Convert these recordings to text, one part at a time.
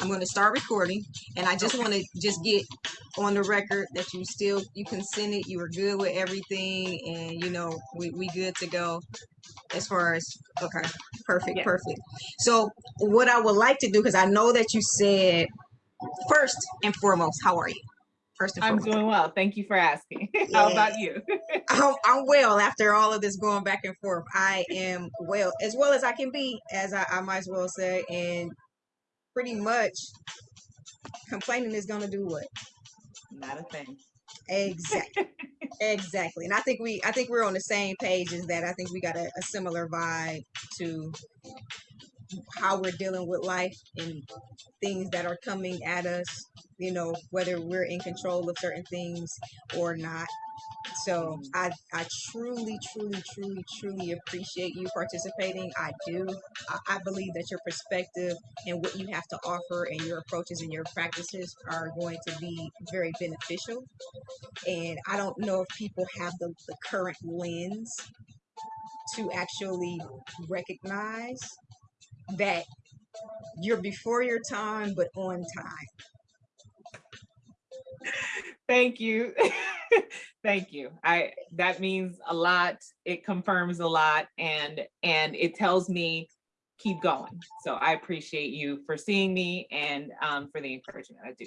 I'm going to start recording, and I just want to just get on the record that you still you consented, you were good with everything, and you know we we good to go as far as okay, perfect, Yeah. perfect. So what I would like to do because I know that you said first and foremost, how are you? First and I'm doing well. Thank you for asking. How about you? I'm, I'm well after all of this going back and forth. I am well, as well as I can be, as I, I might as well say, and pretty much complaining is gonna do what? Not a thing. Exactly. exactly. And I think we I think we're on the same page as that. I think we got a, a similar vibe to how we're dealing with life and things that are coming at us, you know, whether we're in control of certain things or not. So I I truly, truly, truly, truly appreciate you participating. I do. I, I believe that your perspective and what you have to offer and your approaches and your practices are going to be very beneficial. And I don't know if people have the, the current lens to actually recognize that you're before your time but on time. Thank you. Thank you. I that means a lot. It confirms a lot and and it tells me keep going. So I appreciate you for seeing me and um, for the encouragement. I do.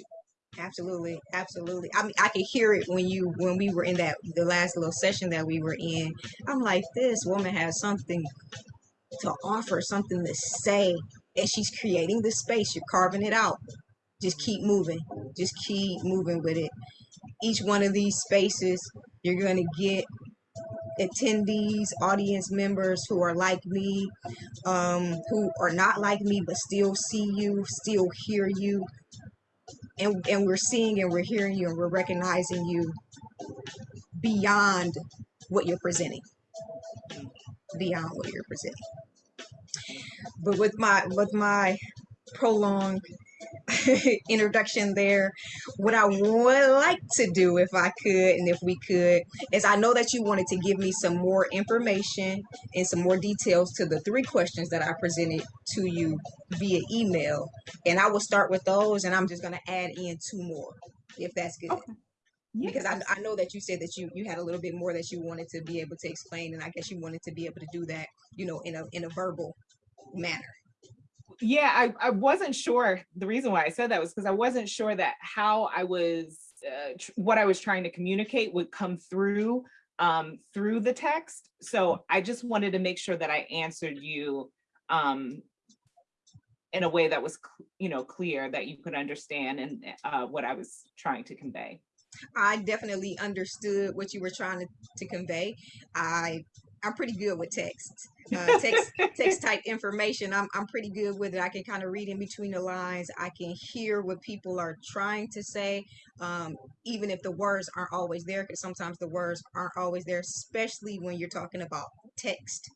Absolutely, absolutely. I mean, I could hear it when you when we were in that the last little session that we were in. I'm like, this woman has something to offer, something to say, and she's creating the space. You're carving it out. Just keep moving. Just keep moving with it. Each one of these spaces, you're going to get attendees, audience members who are like me, um, who are not like me, but still see you, still hear you, and and we're seeing and we're hearing you and we're recognizing you beyond what you're presenting. Beyond what you're presenting. But with my with my prolonged introduction there. What i would like to do if i could and if we could is i know that you wanted to give me some more information and some more details to the three questions that i presented to you via email. And i will start with those and i'm just going to add in two more if that's good. Okay. Yeah, because I, I know that you said that you you had a little bit more that you wanted to be able to explain and i guess you wanted to be able to do that you know in a in a verbal manner yeah I, I wasn't sure the reason why i said that was because i wasn't sure that how i was uh, what i was trying to communicate would come through um, through the text. So i just wanted to make sure that i answered you um, in a way that was you know clear that you could understand and uh, what i was trying to convey. I definitely understood what you were trying to, to convey. I i'm pretty good with text. Uh, text text type information I'm, I'm pretty good with it. I can kind of read in between the lines. I can hear what people are trying to say um, even if the words aren't always there because sometimes the words aren't always there especially when you're talking about text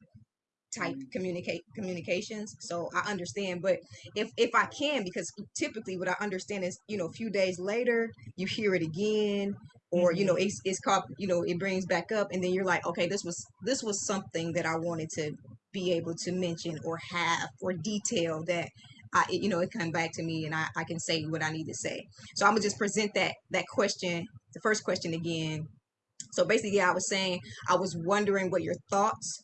type Mm. communicate communications. So i understand but if if i can because typically what i understand is you know a few days later you hear it again or you know mm-hmm. it's, it's called you know it brings back up and then you're like okay this was this was something that i wanted to be able to mention or have or detail that I, it- you know, it come back to me and I, I can say what I need to say. So I'm gonna just present that that question, the first question again. So basically, I was saying I was wondering what your thoughts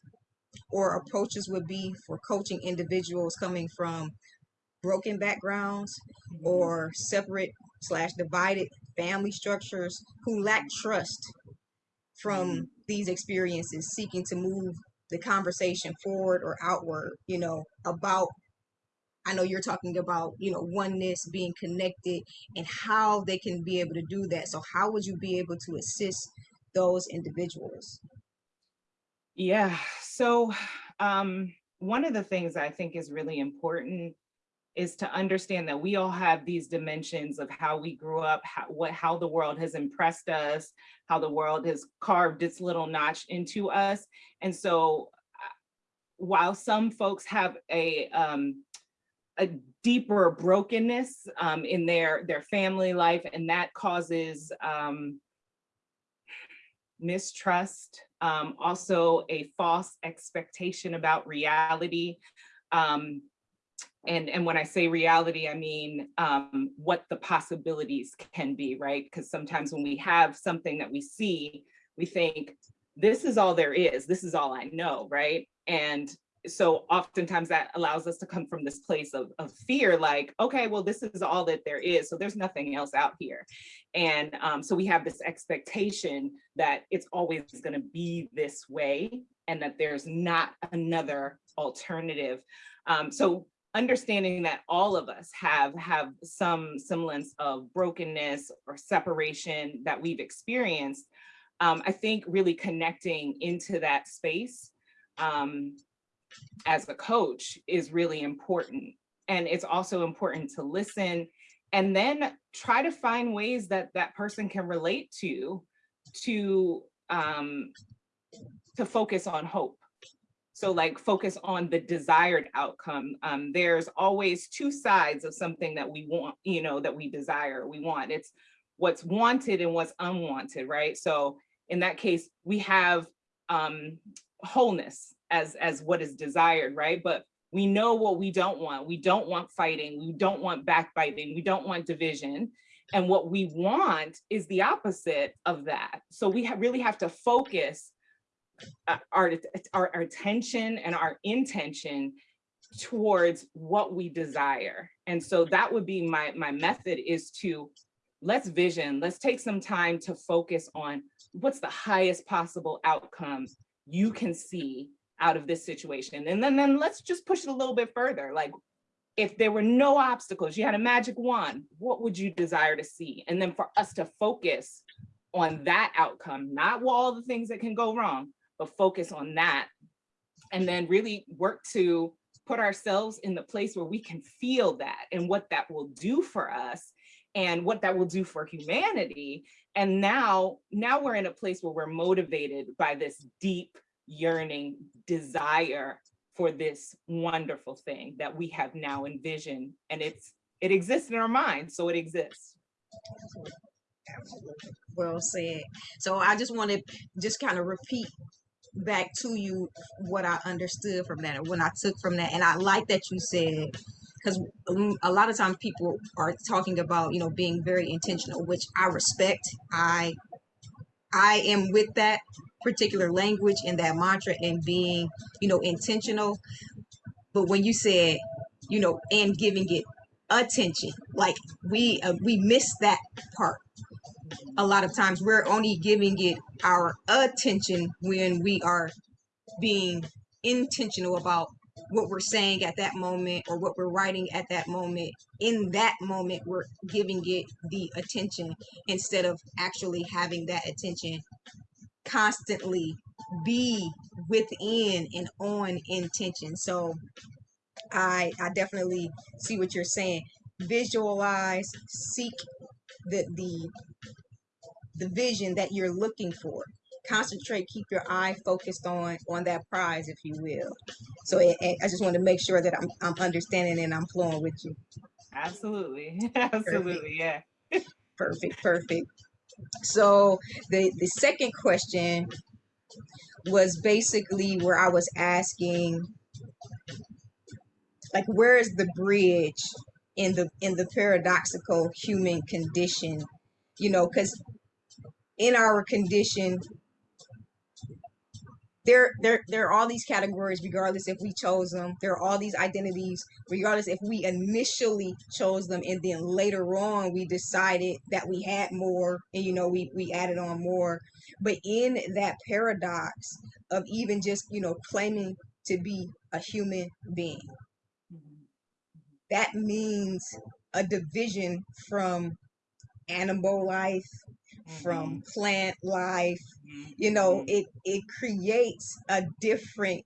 or approaches would be for coaching individuals coming from broken backgrounds mm-hmm. or separate slash divided family structures who lack trust from these experiences seeking to move the conversation forward or outward you know about i know you're talking about you know oneness being connected and how they can be able to do that. So how would you be able to assist those individuals? Yeah, so um, one of the things I think is really important is to understand that we all have these dimensions of how we grew up, how, what, how the world has impressed us, how the world has carved its little notch into us. And so uh, while some folks have a, um, a deeper brokenness um, in their, their family life, and that causes um, mistrust, um, also a false expectation about reality. Um, and and when I say reality, I mean um, what the possibilities can be, right? Because sometimes when we have something that we see, we think this is all there is. This is all I know, right? And so oftentimes that allows us to come from this place of, of fear, like, okay, well, this is all that there is. So there's nothing else out here. And um, so we have this expectation that it's always going to be this way and that there's not another alternative. Um, so understanding that all of us have have some semblance of brokenness or separation that we've experienced, um, I think really connecting into that space um, as a coach is really important. And it's also important to listen and then try to find ways that that person can relate to, to, um, to focus on hope. So like focus on the desired outcome. Um, there's always two sides of something that we want, you know, that we desire, we want. It's what's wanted and what's unwanted, right? So in that case, we have um, wholeness as, as what is desired, right? But we know what we don't want. We don't want fighting. We don't want backbiting. We don't want division. And what we want is the opposite of that. So we ha really have to focus uh, our, our, our attention and our intention towards what we desire. And so that would be my, my method is to let's vision, let's take some time to focus on what's the highest possible outcome you can see out of this situation. And then, then let's just push it a little bit further. Like if there were no obstacles, you had a magic wand, what would you desire to see? And then for us to focus on that outcome, not all the things that can go wrong, focus on that. And then really work to put ourselves in the place where we can feel that and what that will do for us and what that will do for humanity. And now, now we're in a place where we're motivated by this deep yearning desire for this wonderful thing that we have now envisioned and it's it exists in our minds so it exists Absolutely. Well said. So I just want to just kind of repeat back to you what I understood from that and what I took from that. And I like that you said, because a lot of times people are talking about, you know, being very intentional, which I respect. I I am with that particular language and that mantra and being, you know, intentional. But when you said, you know, and giving it attention, like we uh, we miss that part. A lot of times we're only giving it our attention when we are being intentional about what we're saying at that moment or what we're writing at that moment. In that moment we're giving it the attention instead of actually having that attention constantly be within and on intention. So i i definitely see what you're saying. Visualize seek the the the vision that you're looking for. Concentrate keep your eye focused on on that prize if you will. So it, it, i just want to make sure that i'm i'm understanding and i'm flowing with you. Absolutely. Absolutely perfect. yeah. Perfect perfect. So the the second question was basically where i was asking like where is the bridge in the in the paradoxical human condition? You know because in our condition there there there are all these categories regardless if we chose them. There are all these identities regardless if we initially chose them and then later on we decided that we had more and you know we we added on more. But in that paradox of even just you know claiming to be a human being that means a division from animal life from mm-hmm. plant life you know mm-hmm. it it creates a different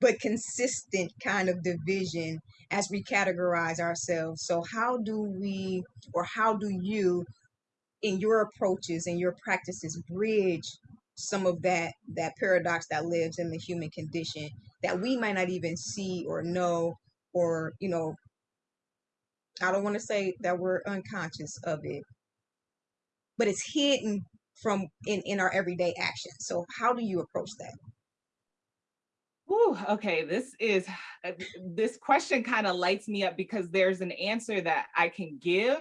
but consistent kind of division as we categorize ourselves so how do we or how do you in your approaches and your practices bridge some of that that paradox that lives in the human condition that we might not even see or know or you know i don't want to say that we're unconscious of it but it's hidden from in in our everyday actions so how do you approach that Whew, okay, this is, uh, this question kind of lights me up because there's an answer that I can give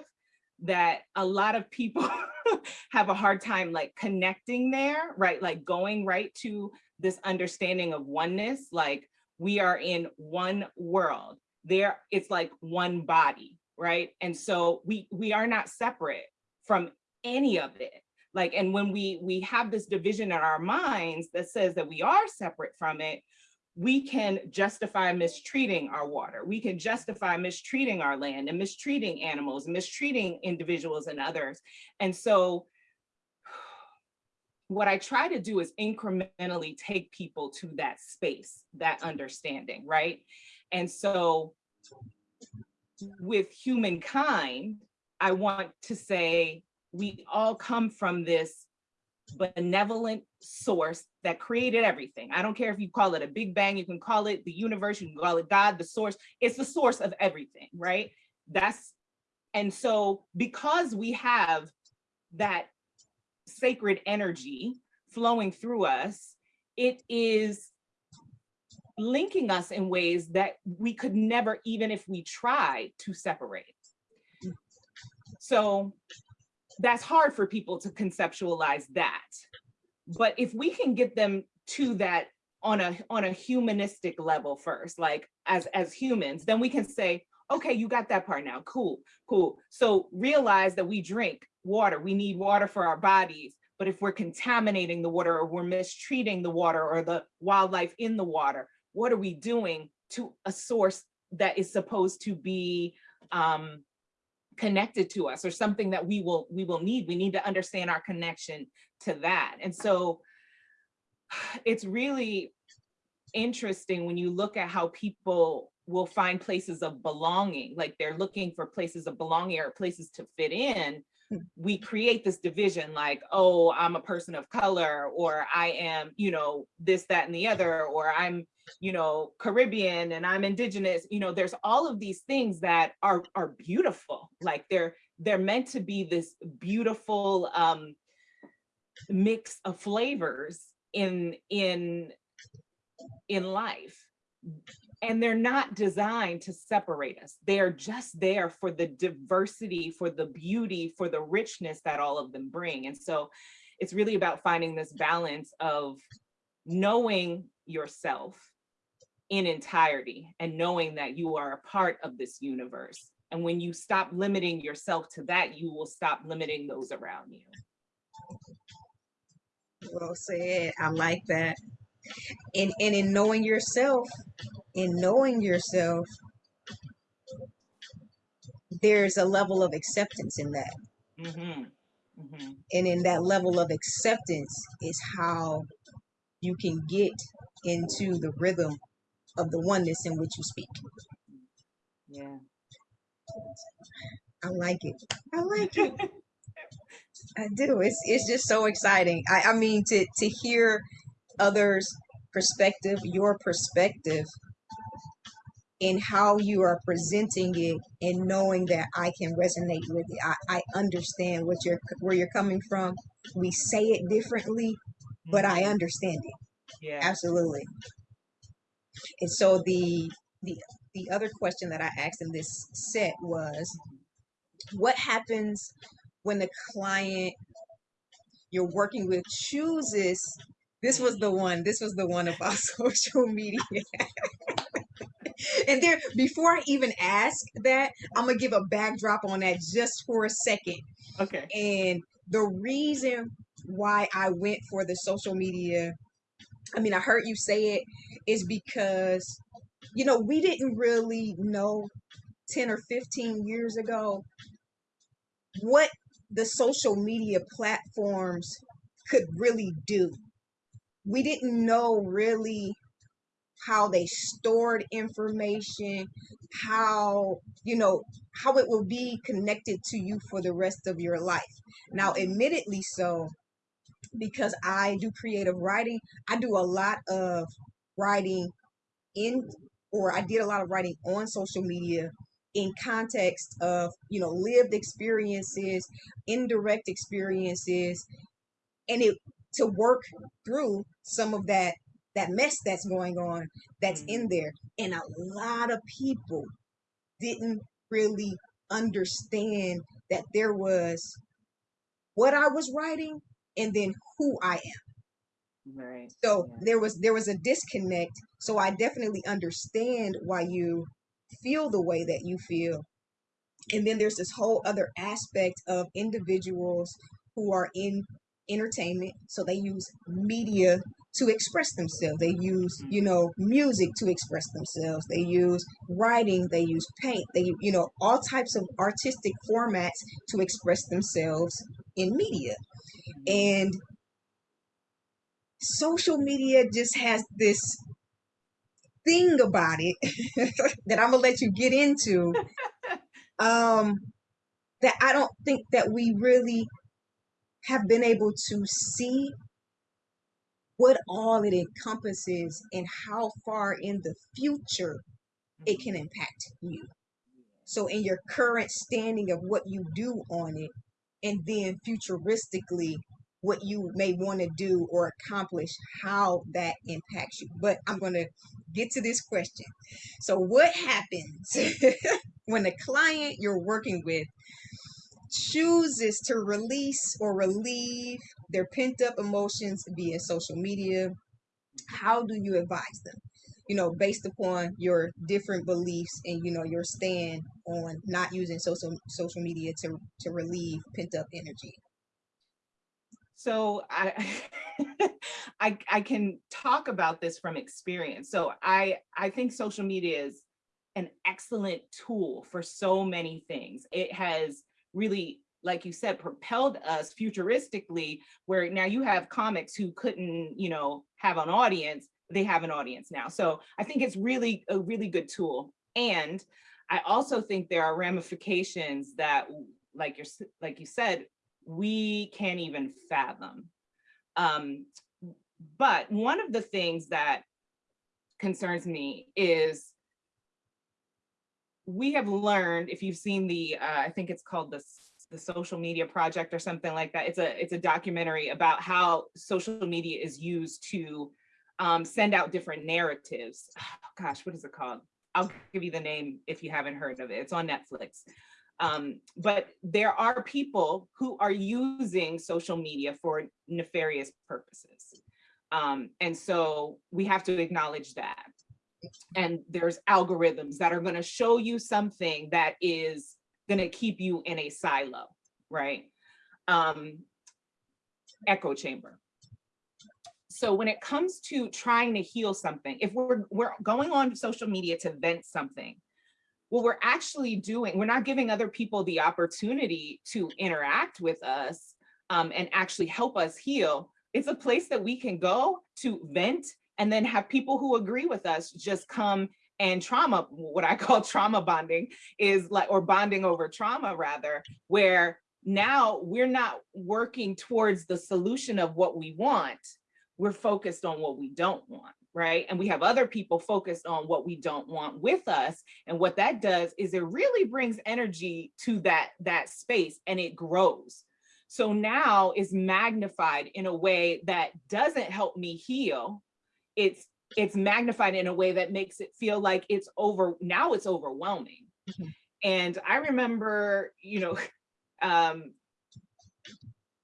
that a lot of people have a hard time like connecting there, right? Like going right to this understanding of oneness, like we are in one world. There, it's like one body, right? And so we we are not separate from any of it. Like, and when we we have this division in our minds that says that we are separate from it, we can justify mistreating our water. We can justify mistreating our land and mistreating animals, and mistreating individuals and others. And so what I try to do is incrementally take people to that space, that understanding, right? And so with humankind, I want to say we all come from this benevolent source that created everything. I don't care if you call it a big bang, you can call it the universe, you can call it God, the source. It's the source of everything, right? That's, and so because we have that sacred energy flowing through us, it is linking us in ways that we could never, even if we tried to separate. So that's hard for people to conceptualize that. But if we can get them to that on a on a humanistic level first, like as as humans, then we can say, okay, you got that part now. Cool, cool. So realize that we drink water. We need water for our bodies. But if we're contaminating the water or we're mistreating the water or the wildlife in the water, what are we doing to a source that is supposed to be um, connected to us or something that we will we will need. We need to understand our connection to that. And so it's really interesting when you look at how people will find places of belonging, like they're looking for places of belonging or places to fit in, hmm. we create this division like, oh, I'm a person of color, or I am, you know, this, that, and the other, or I'm, you know, Caribbean and I'm indigenous, you know, there's all of these things that are are beautiful. Like they're they're meant to be this beautiful um, mix of flavors in in in life. And they're not designed to separate us. They are just there for the diversity, for the beauty, for the richness that all of them bring. And so it's really about finding this balance of knowing yourself in entirety and knowing that you are a part of this universe. And when you stop limiting yourself to that, you will stop limiting those around you. Well said. I like that. And, and in knowing yourself, in knowing yourself, there's a level of acceptance in that. Mm -hmm. Mm -hmm. And in that level of acceptance is how you can get into the rhythm of the oneness in which you speak. Yeah. I like it. I like it. I do. It's it's just so exciting. I, I mean to to hear others' perspective, your perspective, in how you are presenting it and knowing that I can resonate with it. I, I understand what you're where you're coming from. We say it differently, but I mm-hmm. understand it. Yeah. Absolutely. And so the the the other question that I asked in this set was, what happens when the client you're working with chooses? This was the one. This was the one about social media. and there, before I even ask that, I'm gonna give a backdrop on that just for a second. Okay. And the reason why I went for the social media I mean, I heard you say it is because, you know, we didn't really know 10 or 15 years ago what the social media platforms could really do. We didn't know really how they stored information, how, you know, how it will be connected to you for the rest of your life. Now, admittedly so, because I do creative writing. I do a lot of writing in, or I did a lot of writing on social media in context of, you know, lived experiences, indirect experiences, and it to work through some of that that mess that's going on that's in Mhm. there and a lot of people didn't really understand that there was what I was writing and then who I am. Right. So Yeah. there was there was a disconnect. So I definitely understand why you feel the way that you feel. And then there's this whole other aspect of individuals who are in entertainment. So they use media to express themselves. They use, you know, music to express themselves. They use writing, they use paint, they you know, all types of artistic formats to express themselves in media. And social media just has this thing about it that I'm gonna let you get into. Um, that I don't think that we really have been able to see what all it encompasses and how far in the future it can mm-hmm. impact you. So in your current standing of what you do on it, and then futuristically what you may want to do or accomplish, how that impacts you. But I'm going to get to this question. So what happens when the client you're working with chooses to release or relieve their pent up emotions via social media? How do you advise them? You know, based upon your different beliefs and you know your stand on not using social social media to to relieve pent up energy. So I, I, I can talk about this from experience. So I, I think social media is an excellent tool for so many things. It has really, like you said, propelled us futuristically, where now you have comics who couldn't, you know, have an audience, they have an audience now. So I think it's really a really good tool. And I also think there are ramifications that, like you're, like you said, we can't even fathom. Um, but one of the things that concerns me is we have learned, if you've seen the, uh, I think it's called the, the social media project or something like that. It's a, it's a documentary about how social media is used to um, send out different narratives. Oh, gosh, what is it called? I'll give you the name if you haven't heard of it. It's on Netflix. Um, but there are people who are using social media for nefarious purposes. Um, and so we have to acknowledge that. And there's algorithms that are gonna show you something that is gonna keep you in a silo, right? Um, echo chamber. So when it comes to trying to heal something, if we're, we're going on social media to vent something, what we're actually doing, we're not giving other people the opportunity to interact with us um, and actually help us heal. It's a place that we can go to vent and then have people who agree with us just come and trauma, what I call trauma bonding is like, or bonding over trauma rather, where now we're not working towards the solution of what we want. We're focused on what we don't want right? And we have other people focused on what we don't want with us. And what that does is it really brings energy to that, that space and it grows. So now is magnified in a way that doesn't help me heal. It's it's magnified in a way that makes it feel like it's over, now it's overwhelming. Mm -hmm. And I remember, you know, um,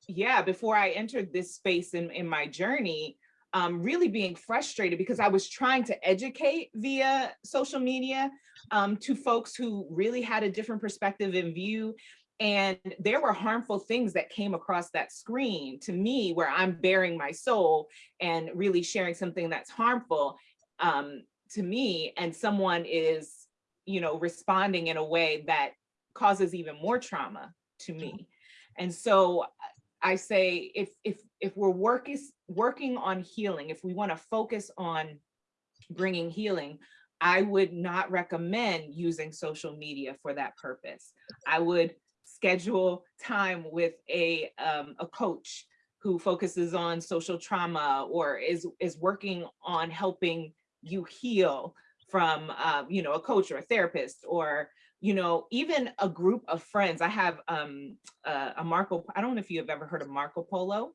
yeah, before I entered this space in, in my journey, um, really being frustrated because I was trying to educate via social media um, to folks who really had a different perspective and view. And there were harmful things that came across that screen to me where I'm bearing my soul and really sharing something that's harmful um, to me and someone is, you know, responding in a way that causes even more trauma to me. And so I say if if if we're working working on healing, if we want to focus on bringing healing, I would not recommend using social media for that purpose. I would schedule time with a um, a coach who focuses on social trauma or is is working on helping you heal from um, you know a coach or a therapist or you know, even a group of friends. I have um, uh, a Marco, I don't know if you have ever heard of Marco Polo.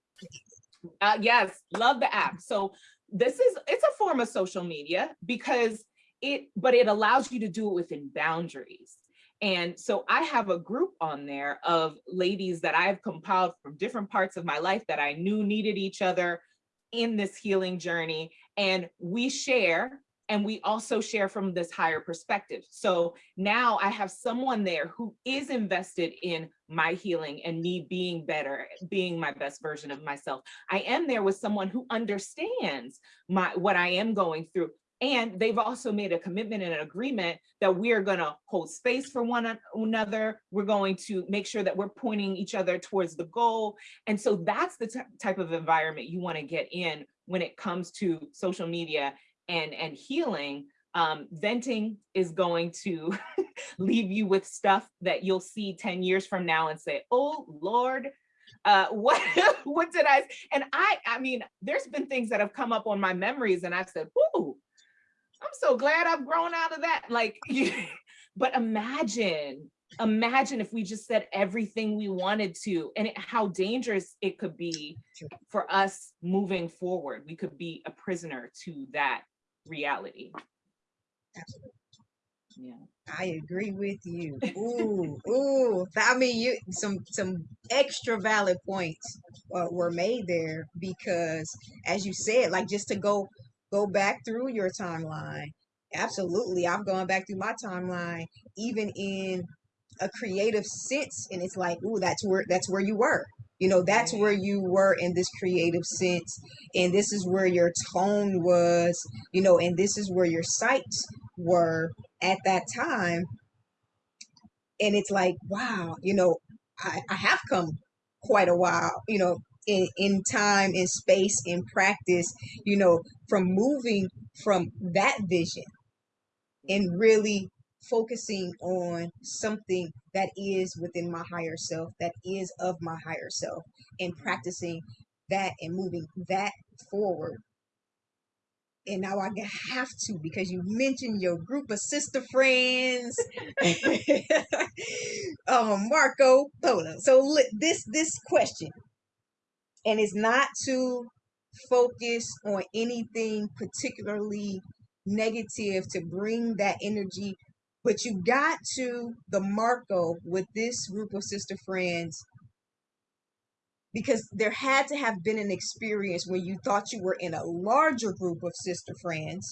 Uh, yes, love the app. So this is, it's a form of social media because it, but it allows you to do it within boundaries. And so I have a group on there of ladies that I've compiled from different parts of my life that I knew needed each other in this healing journey. And we share and we also share from this higher perspective. So now I have someone there who is invested in my healing and me being better, being my best version of myself. I am there with someone who understands my what I am going through. And they've also made a commitment and an agreement that we are going to hold space for one another. We're going to make sure that we're pointing each other towards the goal. And so that's the type of environment you want to get in when it comes to social media and, and healing, um, venting is going to leave you with stuff that you'll see 10 years from now and say, oh Lord, uh, what, what did I, and I, I mean, there's been things that have come up on my memories and I've said, ooh, I'm so glad I've grown out of that. Like, but imagine, imagine if we just said everything we wanted to and it, how dangerous it could be for us moving forward. We could be a prisoner to that reality. Absolutely. Yeah. I agree with you. Ooh, ooh. I mean, you some some extra valid points uh, were made there because, as you said, like just to go go back through your timeline. Absolutely, I've gone back through my timeline, even in a creative sense, and it's like, ooh, that's where that's where you were. You know that's where you were in this creative sense and this is where your tone was you know and this is where your sights were at that time. And it's like wow you know i, I have come quite a while you know in, in time in space in practice you know from moving from that vision and really focusing on something that is within my higher self, that is of my higher self, and practicing that and moving that forward. And now I have to because you mentioned your group of sister friends, um, Marco Polo. So this this question, and it's not to focus on anything particularly negative to bring that energy but you got to the Marco with this group of sister friends because there had to have been an experience where you thought you were in a larger group of sister friends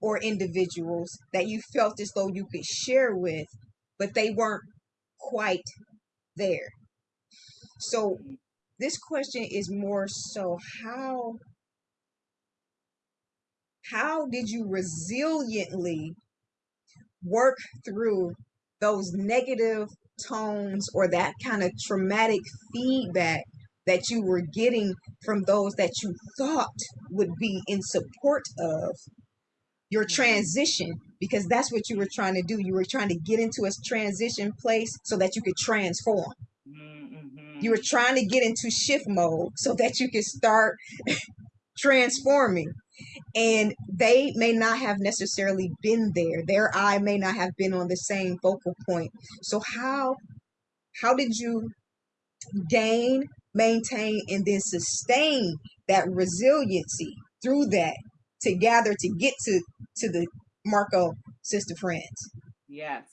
or individuals that you felt as though you could share with, but they weren't quite there. So this question is more so how how did you resiliently work through those negative tones or that kind of traumatic feedback that you were getting from those that you thought would be in support of your mm-hmm. transition because that's what you were trying to do you were trying to get into a transition place so that you could transform mm-hmm. You were trying to get into shift mode so that you could start transforming. And they may not have necessarily been there. Their eye may not have been on the same focal point. So how how did you gain maintain and then sustain that resiliency through that to gather to get to to the marco sister friends? Yes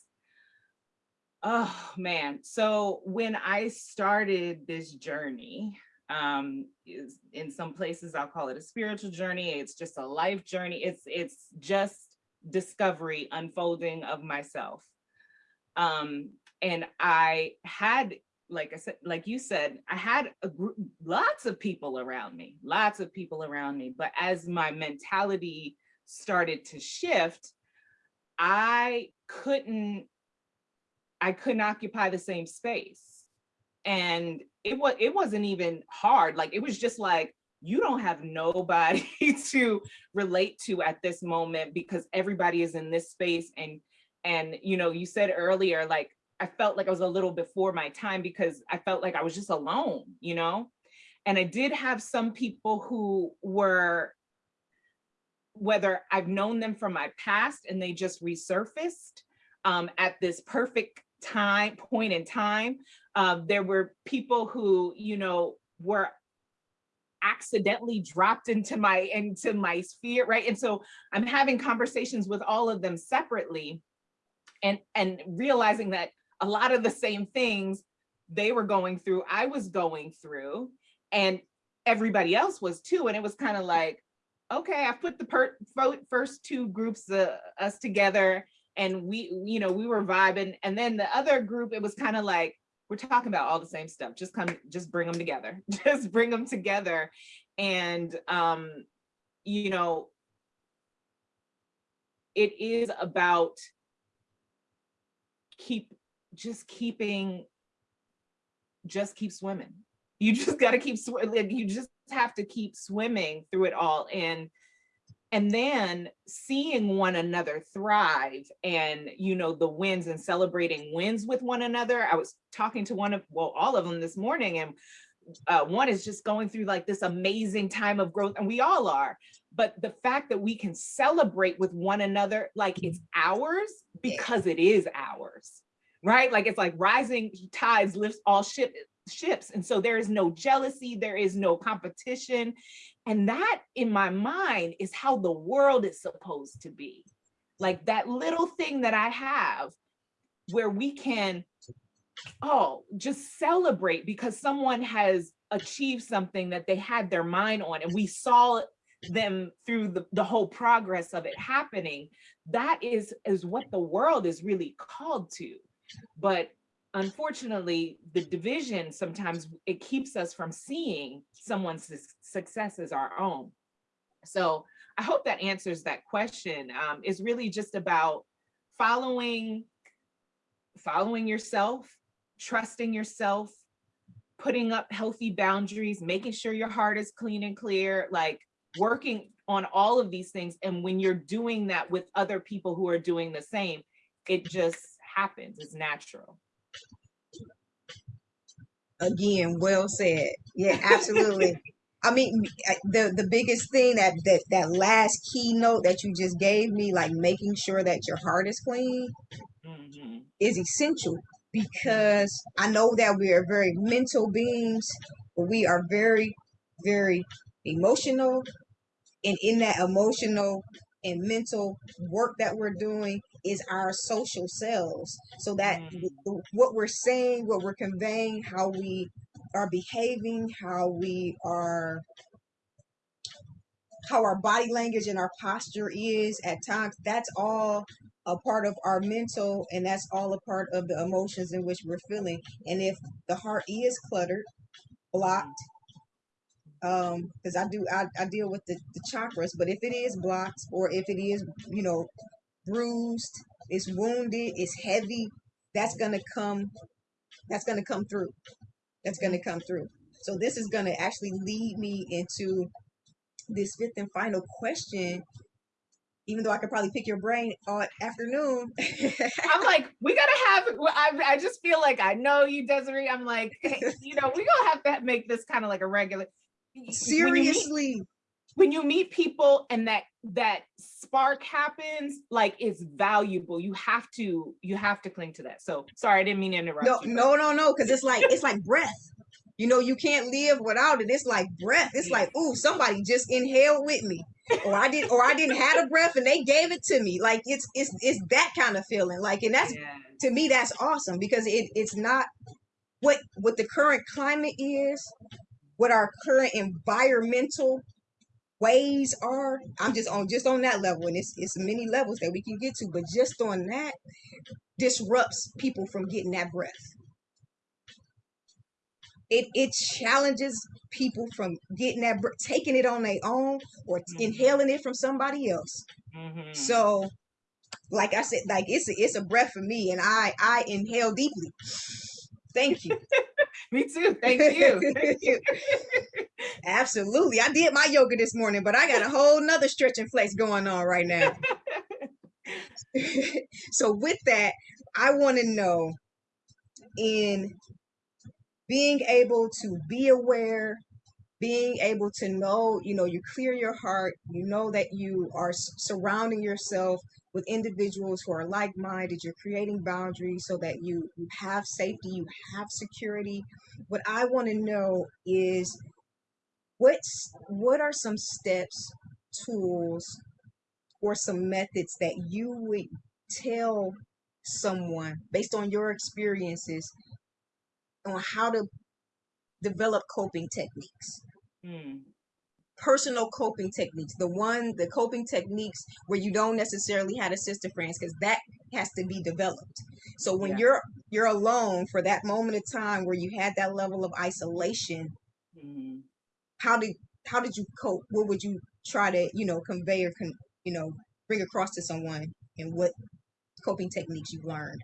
oh man so when i started this journey um, in some places I'll call it a spiritual journey. It's just a life journey. It's it's just discovery, unfolding of myself. Um, and I had, like I said, like you said, I had group, lots of people around me, lots of people around me. But as my mentality started to shift, I couldn't, I couldn't occupy the same space and it was it wasn't even hard like it was just like you don't have nobody to relate to at this moment because everybody is in this space and and you know you said earlier like I felt like I was a little before my time because I felt like I was just alone, you know? And I did have some people who were, whether I've known them from my past and they just resurfaced um, at this perfect time, point in time, um, there were people who, you know, were accidentally dropped into my into my sphere, right? And so I'm having conversations with all of them separately and and realizing that a lot of the same things they were going through, I was going through, and everybody else was too. And it was kind of like, okay, I put the first two groups uh, us together and we, you know, we were vibing. And then the other group, it was kind of like, we're talking about all the same stuff. Just come, just bring them together. just bring them together. And, um, you know, it is about keep, just keeping, just keep swimming. You just got to keep, swimming. you just have to keep swimming through it all. And and then seeing one another thrive and you know the wins and celebrating wins with one another. I was talking to one of well all of them this morning and uh, one is just going through like this amazing time of growth and we all are but the fact that we can celebrate with one another like it's ours because it is ours right? Like it's like rising tides lifts all ship ships and so there is no jealousy there is no competition and that in my mind is how the world is supposed to be. Like that little thing that I have where we can, oh, just celebrate because someone has achieved something that they had their mind on and we saw them through the, the whole progress of it happening. That is, is what the world is really called to. But unfortunately, the division sometimes it keeps us from seeing someone's success as our own. So I hope that answers that question. Um, is really just about following, following yourself, trusting yourself, putting up healthy boundaries, making sure your heart is clean and clear, like working on all of these things. And when you're doing that with other people who are doing the same, it just happens, it's natural. Again, well said. Yeah, absolutely. I mean, the the biggest thing that that that last keynote that you just gave me, like making sure that your heart is clean, mm-hmm. is essential because I know that we are very mental beings, but we are very, very emotional, and in that emotional and mental work that we're doing is our social selves. So that mm. what we're saying what we're conveying how we are behaving how we are how our body language and our posture is at times that's all a part of our mental and that's all a part of the emotions in which we're feeling. And if the heart is cluttered blocked um because i do I, I deal with the, the chakras but if it is blocked or if it is you know bruised it's wounded it's heavy that's gonna come that's gonna come through that's gonna come through so this is gonna actually lead me into this fifth and final question even though I could probably pick your brain all afternoon. I'm like, we gotta have. I, I just feel like I know you, Desiree. I'm like, you know, we gonna have to make this kind of like a regular. Seriously. When you, meet, when you meet people and that that spark happens, like it's valuable. You have to you have to cling to that. So sorry, I didn't mean to interrupt. No, you, no, no, no, because it's like it's like breath. You know, you can't live without it. It's like breath. It's like, ooh, somebody just inhaled with me. Or I did or I didn't have a breath and they gave it to me. Like it's it's it's that kind of feeling. Like and that's yeah. to me that's awesome because it it's not what what the current climate is what our current environmental ways are. I'm just on just on that level, and it's it's many levels that we can get to, but just on that disrupts people from getting that breath. It it challenges people from getting that taking it on their own or mm-hmm. inhaling it from somebody else. Mm-hmm. So, like I said, like it's a, it's a breath for me, and I I inhale deeply. Thank you. Me too. Thank you. Thank you. Absolutely. I did my yoga this morning, but I got a whole nother stretch and flex going on right now. so with that, I want to know in being able to be aware, being able to know, you know, you clear your heart, you know that you are surrounding yourself with individuals who are like-minded you're creating boundaries so that you, you have safety you have security what i want to know is what's what are some steps, tools, or some methods that you would tell someone based on your experiences on how to develop coping techniques? Hmm. personal coping techniques the one the coping techniques where you don't necessarily have a sister friends because that has to be developed so when Yeah. you're you're alone for that moment of time where you had that level of isolation Mhm. How did how did you cope what would you try to you know convey or con, you know bring across to someone and what coping techniques you've learned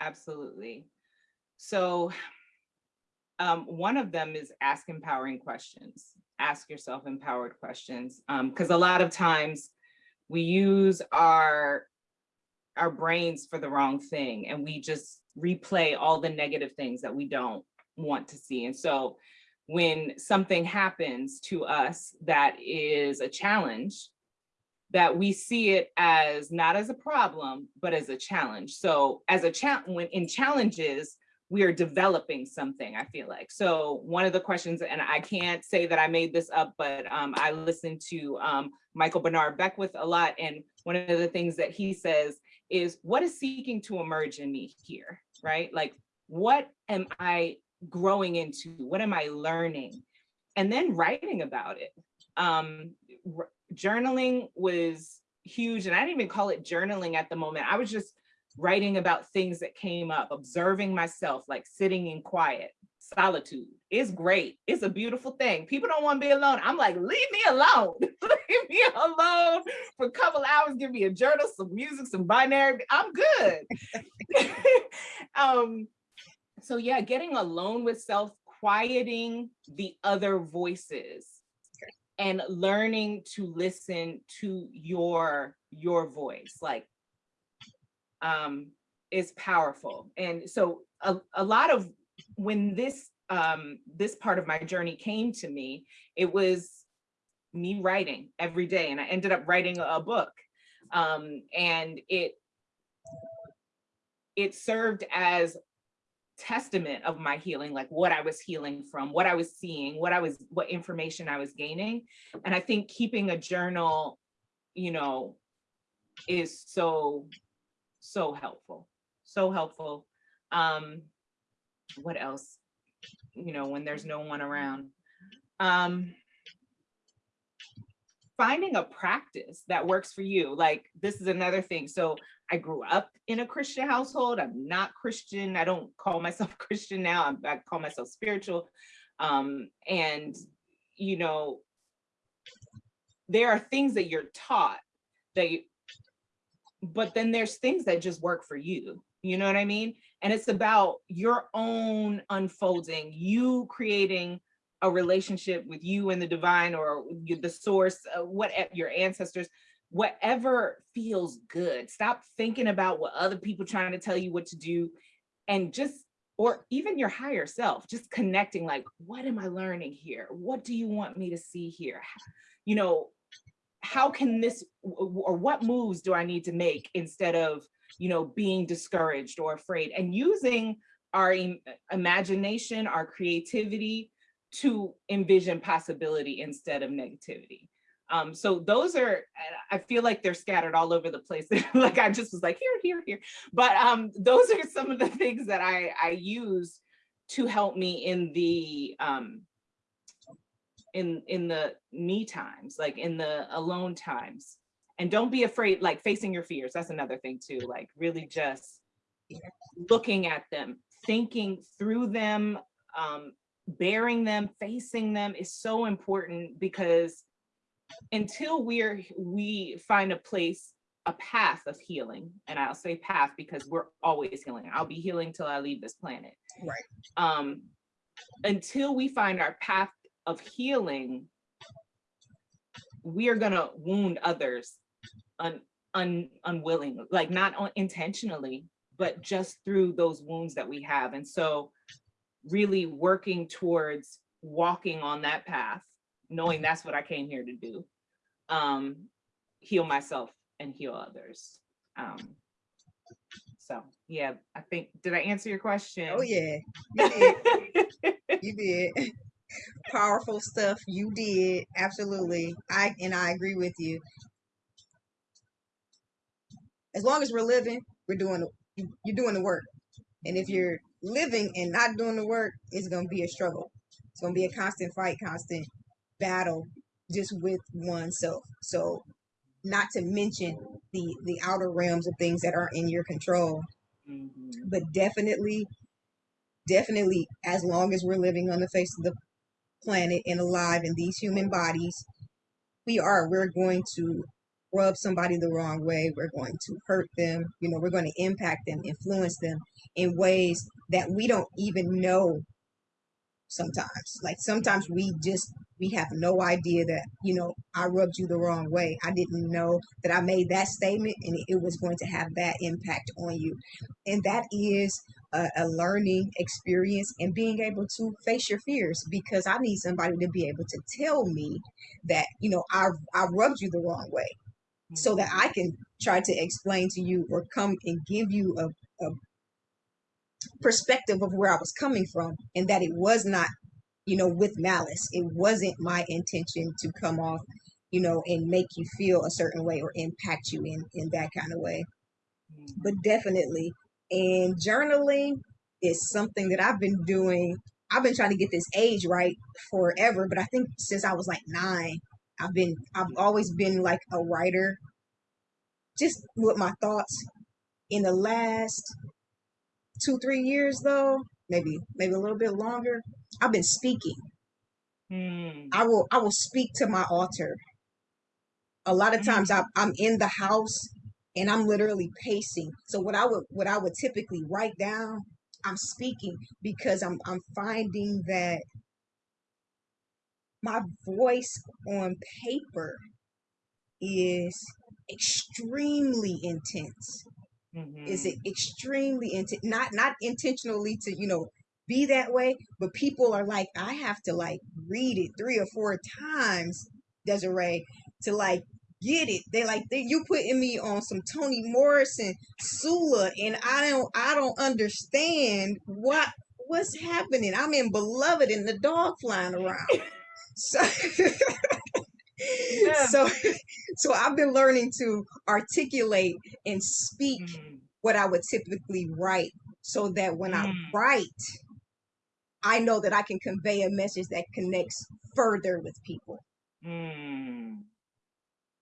Absolutely. So um, one of them is ask empowering questions. Ask yourself empowered questions. Because a lot of times we use our our brains for the wrong thing and we just replay all the negative things that we don't want to see. And so when something happens to us that is a challenge, that we see it as not as a problem, but as a challenge. So as a challenge, when in challenges, we are developing something, I feel like. So one of the questions, and I can't say that I made this up, but um, I listened to um, Michael Bernard Beckwith a lot. And one of the things that he says is what is seeking to emerge in me here, right? Like, what am I growing into? What am I learning? And then writing about it. Um, journaling was huge. And I didn't even call it journaling at the moment. I was just writing about things that came up, observing myself, like sitting in quiet, solitude is great. It's a beautiful thing. People don't want to be alone. I'm like, leave me alone. leave me alone for a couple hours. Give me a journal, some music, some binary. I'm good. um, so yeah, getting alone with self, quieting the other voices and learning to listen to your your voice like um is powerful. And so a, a lot of when this um this part of my journey came to me it was me writing every day and i ended up writing a book um and it it served as testament of my healing like what i was healing from what i was seeing what i was what information i was gaining. And i think keeping a journal you know is so so helpful so helpful. Um what else? You know when there's no one around. Um finding a practice that works for you like this is another thing. So i grew up in a christian household. I'm not christian. I don't call myself christian now. I'm, i call myself spiritual. Um and you know there are things that you're taught that you, but then there's things that just work for you. You know what i mean? And it's about your own unfolding you creating a relationship with you and the divine or the source uh, what your ancestors whatever feels good. Stop thinking about what other people trying to tell you what to do and just or even your higher self just connecting like what am i learning here? What do you want me to see here? You know how can this or what moves do I need to make instead of, you know, being discouraged or afraid? and using our uh, imagination, our creativity to envision possibility instead of negativity. Um, so those are, I feel like they're scattered all over the place. like I just was like, here, here, here. But um, those are some of the things that I, I use to help me in the, um, in in the me times like in the alone times and don't be afraid like facing your fears that's another thing too like really just looking at them thinking through them um bearing them facing them is so important because until we're we find a place a path of healing and i'll say path because we're always healing i'll be healing till i leave this planet Right. um until we find our path of healing, we are gonna wound others un, un, unwilling, like not un- intentionally, but just through those wounds that we have. And so really working towards walking on that path, knowing that's what I came here to do, um, heal myself and heal others. Um, so yeah, I think, did I answer your question? oh yeah you did you did Powerful stuff you did. Absolutely. I and I agree with you. As long as we're living, we're doing you're doing the work. And if you're living and not doing the work, it's gonna be a struggle. It's gonna be a constant fight, constant battle just with oneself. So not to mention the the outer realms of things that are in your control. Mhm. But definitely, definitely as long as we're living on the face of the planet and alive in these human bodies, we are. We're going to rub somebody the wrong way. We're going to hurt them. You know, we're going to impact them, influence them in ways that we don't even know sometimes. Like sometimes we just we have no idea that, you know, I rubbed you the wrong way. I didn't know that I made that statement and it was going to have that impact on you. And that is a, a learning experience and being able to face your fears because I need somebody to be able to tell me that, you know, I I rubbed you the wrong way so that mm-hmm. I can try to explain to you or come and give you a, a perspective of where I was coming from and that it was not, you know, with malice. It wasn't my intention to come off, you know, and make you feel a certain way or impact you in, in that kind of way. But mm-hmm. definitely, and journaling is something that I've been doing. I've been trying to get this age right forever, but I think since I was like nine, I've been, I've always been like a writer, just with my thoughts. In the last two three years though maybe maybe a little bit longer i've been speaking. Mm. i will i will speak to my altar. A lot of times I, i'm in the house and i'm literally pacing. So what i would what i would typically write down i'm speaking because i'm i'm finding that my voice on paper is extremely intense is Mhm. it extremely inten- not not intentionally to you know be that way but people are like i have to like read it three or four times desiree to like get it. They like they, you putting me on some toni morrison sula and i don't i don't understand what what's happening. I'm in beloved and the dog flying around. So Yeah. so so i've been learning to articulate and speak Mm. what I would typically write so that when I Mm. write, I know that I can convey a message that connects further with people. Mm.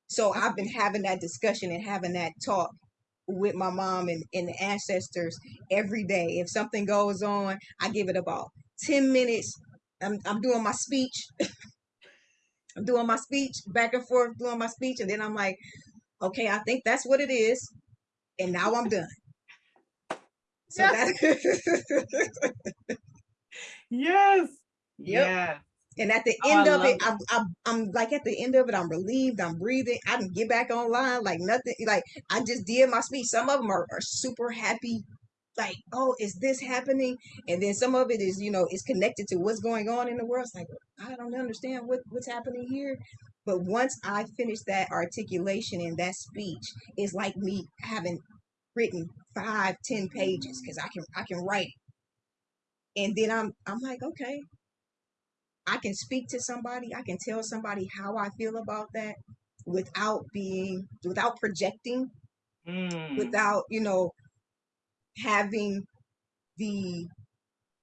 So I've been having that discussion and having that talk with my mom and, and the ancestors every day. If something goes on, I give it about 10 minutes. I'm, I'm doing my speech. I'm doing my speech back and forth, doing my speech. And then I'm like, okay, I think that's what it is. And now I'm done. So Yes. that Yes. Yep. Yeah. And at the Oh, end I of it, I'm, I'm, I'm like at the end of it, I'm relieved, I'm breathing. I can get back online like nothing. Like I just did my speech. Some of them are, are super happy, like, oh, is this happening? And then some of it is, you know, is connected to what's going on in the world. It's like I don't understand what what's happening here. But once I finish that articulation and that speech, it's like me having written five, ten pages because I can I can write. And then I'm I'm like, okay, I can speak to somebody, I can tell somebody how I feel about that without being without projecting, Mm. without, you know, having the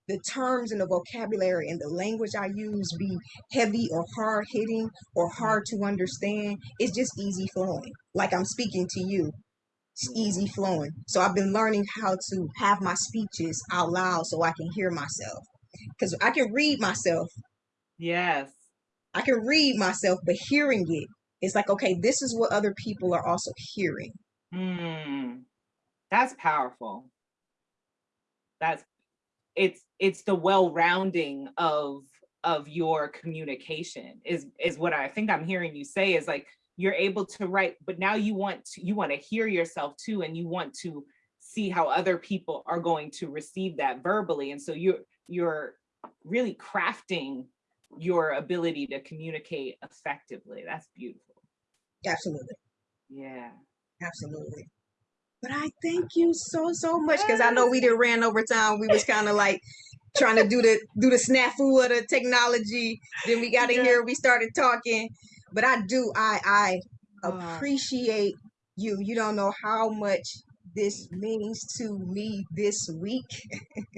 the terms and the vocabulary and the language I use be heavy or hard hitting or hard to understand. It's just easy flowing. Like I'm speaking to you. It's easy flowing. So I've been learning how to have my speeches out loud so I can hear myself. Because I can read myself Yes. I can read myself, but hearing it, it's like, okay, this is what other people are also hearing. Mm. That's powerful. That's it's it's the well-rounding of of your communication is is what I think I'm hearing you say is like you're able to write, but now you want to you want to hear yourself too, and you want to see how other people are going to receive that verbally. And so you're you're really crafting your ability to communicate effectively. That's beautiful. Absolutely. Yeah. Absolutely. But I thank you so, so much because I know we did ran over time. We was kind of like trying to do the do the snafu of the technology. Then we got in Yeah. here, we started talking. But I do, I I Oh. appreciate you. You don't know how much this means to me this week.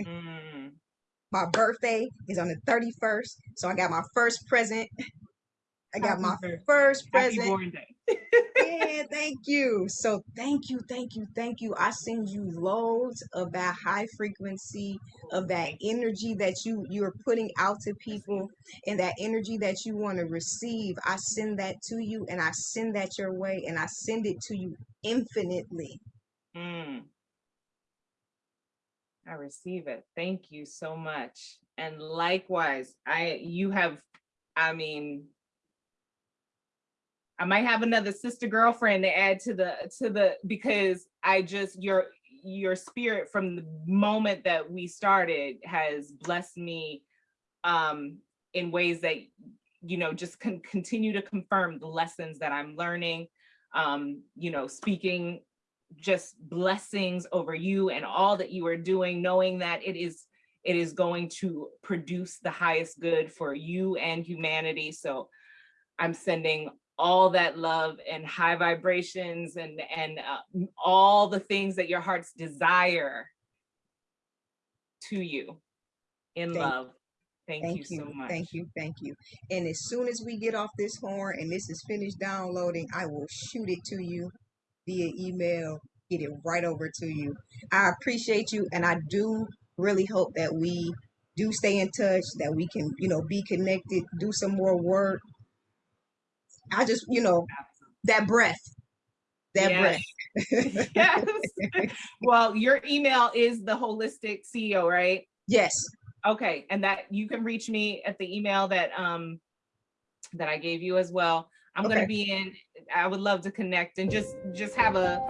Mm. My birthday is on the 31st. So I got my first present. I got Happy my birthday. first present. Yeah, thank you. So thank you, thank you, thank you. I send you loads of that high frequency of that energy that you you're putting out to people and that energy that you want to receive. I send that to you and I send that your way and I send it to you infinitely. Mm. I receive it. Thank you so much. And likewise, I you have, I mean, I might have another sister girlfriend to add to the to the because I just your your spirit from the moment that we started has blessed me um in ways that you know just can continue to confirm the lessons that I'm learning. Um you know speaking just blessings over you and all that you are doing knowing that it is it is going to produce the highest good for you and humanity. So I'm sending all that love and high vibrations and and uh, all the things that your hearts desire to you in Thank- love. Thank, Thank you, you, so much. thank you, thank you. And as soon as we get off this horn and this is finished downloading, I will shoot it to you via email, get it right over to you. I appreciate you and I do really hope that we do stay in touch, that we can, you know, be connected, do some more work. I just, you know, that breath, that Yes. breath. yes. Well, your email is the holistic CEO, right? yes, Okay, and that you can reach me at the email that um that I gave you as well. I'm Okay. gonna be in, I would love to connect and just just have a